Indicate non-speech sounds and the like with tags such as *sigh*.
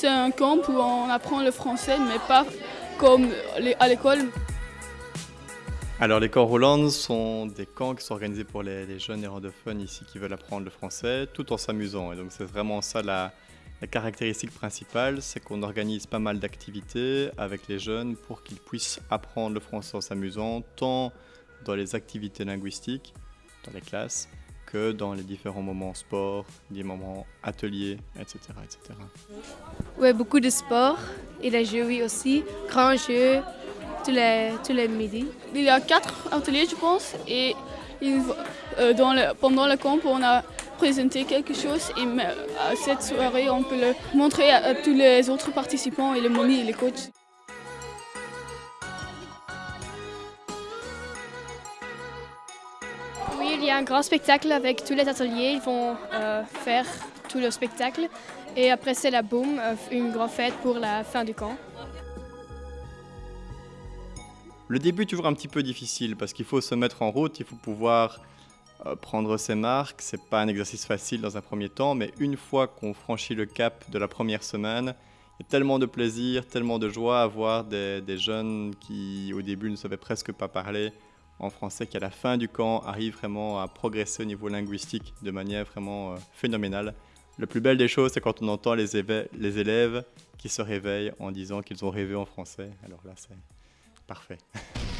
C'est un camp où on apprend le français, mais pas comme à l'école. Alors les camps Roland sont des camps qui sont organisés pour les, jeunes néerlandophones ici qui veulent apprendre le français tout en s'amusant. Et donc c'est vraiment ça la caractéristique principale, c'est qu'on organise pas mal d'activités avec les jeunes pour qu'ils puissent apprendre le français en s'amusant, tant dans les activités linguistiques, dans les classes, que dans les différents moments sport, des moments ateliers, etc. etc. Oui, beaucoup de sport et les jeux oui aussi, grands jeux, tous les, tous les midis. Il y a quatre ateliers je pense et euh, dans le, pendant le camp on a présenté quelque chose et à cette soirée on peut le montrer à, tous les autres participants et les monis et les coachs. Il y a un grand spectacle avec tous les ateliers. Ils vont euh, faire tout le spectacle. Et après, c'est la boum, euh, une grande fête pour la fin du camp. Le début est toujours un petit peu difficile parce qu'il faut se mettre en route, il faut pouvoir euh, prendre ses marques. C'est pas un exercice facile dans un premier temps, mais une fois qu'on franchit le cap de la première semaine, il y a tellement de plaisir, tellement de joie à voir des, des jeunes qui au début ne savaient presque pas parler en français qui à la fin du camp arrivent vraiment à progresser au niveau linguistique de manière vraiment euh, phénoménale. Le plus belle des choses, c'est quand on entend les, les élèves qui se réveillent en disant qu'ils ont rêvé en français. Alors là, c'est parfait. *laughs*